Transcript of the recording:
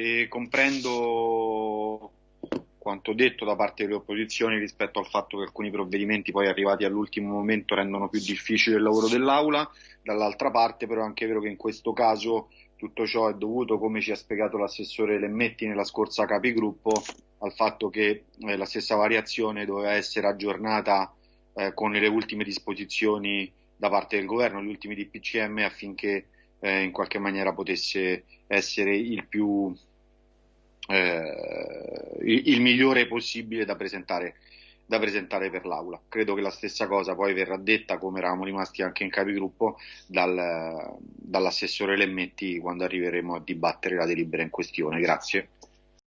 E comprendo quanto detto da parte delle opposizioni rispetto al fatto che alcuni provvedimenti poi arrivati all'ultimo momento rendono più difficile il lavoro dell'Aula, dall'altra parte però è anche vero che in questo caso tutto ciò è dovuto, come ci ha spiegato l'assessore Lemmetti nella scorsa capigruppo, al fatto che eh, la stessa variazione doveva essere aggiornata eh, con le ultime disposizioni da parte del governo, gli ultimi DPCM affinché eh, in qualche maniera potesse essere il più eh, il migliore possibile da presentare, da presentare per l'Aula. Credo che la stessa cosa poi verrà detta, come eravamo rimasti anche in capigruppo, dal, dall'assessore Lemmetti quando arriveremo a dibattere la delibera in questione. Grazie.